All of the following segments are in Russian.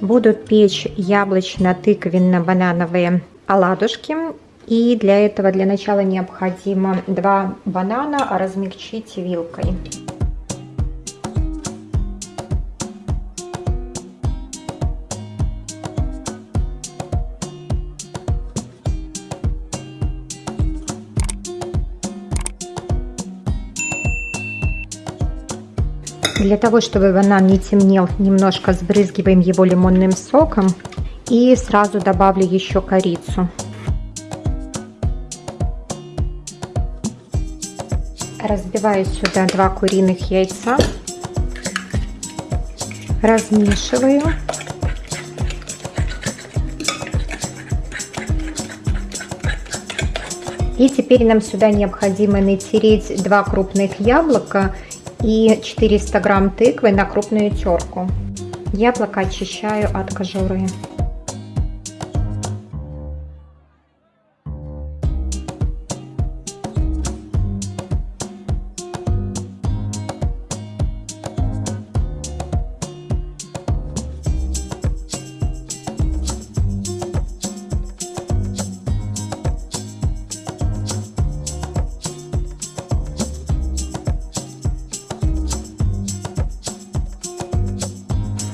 Буду печь яблочно-тыквенно-банановые оладушки. И для этого для начала необходимо два банана размягчить вилкой. Для того, чтобы банан не темнел, немножко сбрызгиваем его лимонным соком. И сразу добавлю еще корицу. Разбиваю сюда два куриных яйца. Размешиваю. И теперь нам сюда необходимо натереть два крупных яблока и 400 грамм тыквы на крупную терку. Яблоко очищаю от кожуры.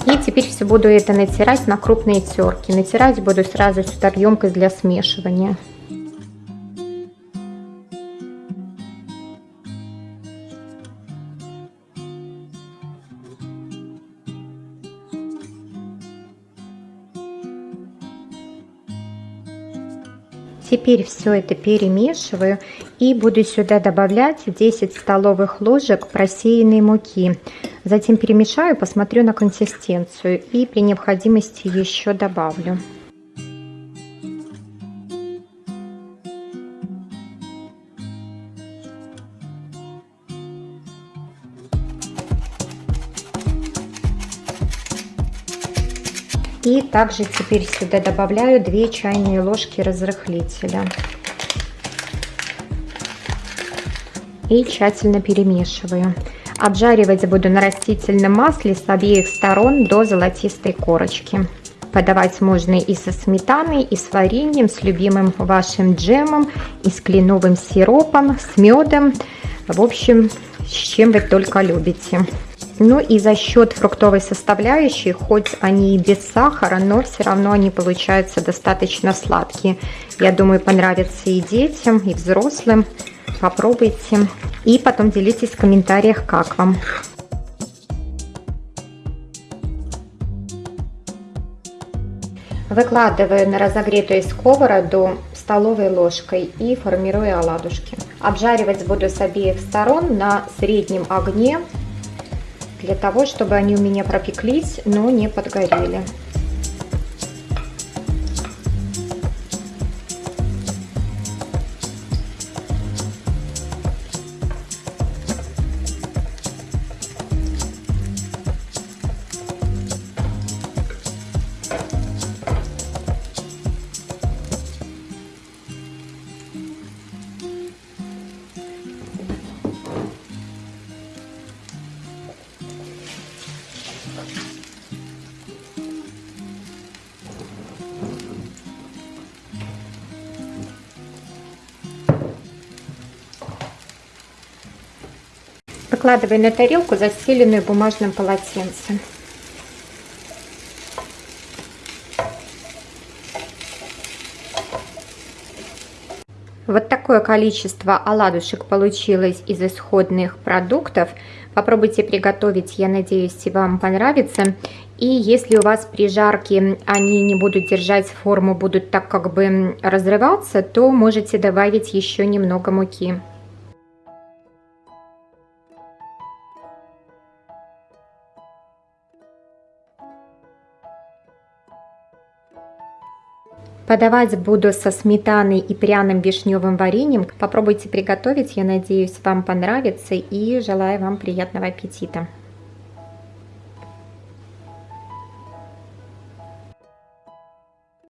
И теперь все буду это натирать на крупные терки. Натирать буду сразу сюда в емкость для смешивания. Теперь все это перемешиваю и буду сюда добавлять 10 столовых ложек просеянной муки. Затем перемешаю, посмотрю на консистенцию и при необходимости еще добавлю. И также теперь сюда добавляю 2 чайные ложки разрыхлителя. И тщательно перемешиваю. Обжаривать буду на растительном масле с обеих сторон до золотистой корочки. Подавать можно и со сметаной, и с вареньем, с любимым вашим джемом, и с кленовым сиропом, с медом. В общем, с чем вы только любите. Ну и за счет фруктовой составляющей, хоть они и без сахара, но все равно они получаются достаточно сладкие. Я думаю, понравятся и детям, и взрослым. Попробуйте. И потом делитесь в комментариях, как вам. Выкладываю на разогретую сковороду столовой ложкой и формирую оладушки. Обжаривать буду с обеих сторон на среднем огне для того, чтобы они у меня пропеклись, но не подгорели. Выкладывай на тарелку, застеленную бумажным полотенцем. Вот такое количество оладушек получилось из исходных продуктов. Попробуйте приготовить, я надеюсь, вам понравится. И если у вас при жарке они не будут держать форму, будут так как бы разрываться, то можете добавить еще немного муки. Подавать буду со сметаной и пряным вишневым вареньем. Попробуйте приготовить, я надеюсь, вам понравится и желаю вам приятного аппетита.